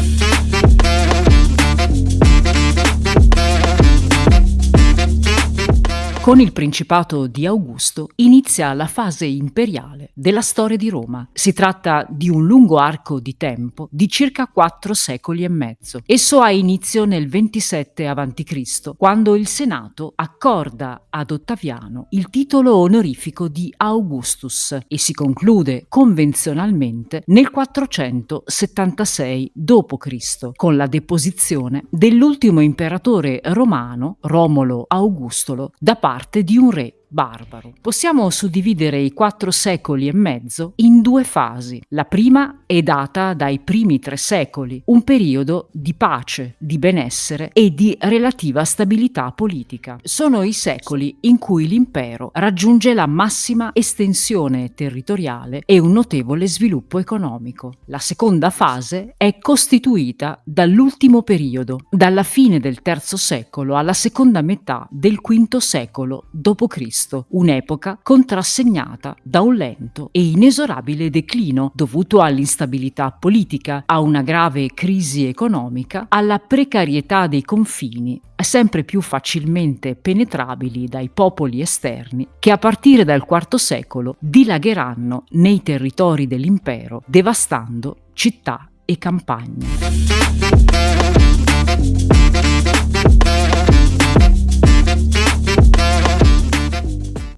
Thank you. Con il Principato di Augusto inizia la fase imperiale della storia di Roma. Si tratta di un lungo arco di tempo di circa quattro secoli e mezzo. Esso ha inizio nel 27 a.C., quando il Senato accorda ad Ottaviano il titolo onorifico di Augustus e si conclude convenzionalmente nel 476 d.C., con la deposizione dell'ultimo imperatore romano, Romolo Augustolo, da parte parte di un re barbaro. Possiamo suddividere i quattro secoli e mezzo in due fasi. La prima è data dai primi tre secoli, un periodo di pace, di benessere e di relativa stabilità politica. Sono i secoli in cui l'impero raggiunge la massima estensione territoriale e un notevole sviluppo economico. La seconda fase è costituita dall'ultimo periodo, dalla fine del III secolo alla seconda metà del V secolo d.C un'epoca contrassegnata da un lento e inesorabile declino dovuto all'instabilità politica, a una grave crisi economica, alla precarietà dei confini sempre più facilmente penetrabili dai popoli esterni che a partire dal IV secolo dilagheranno nei territori dell'impero devastando città e campagne.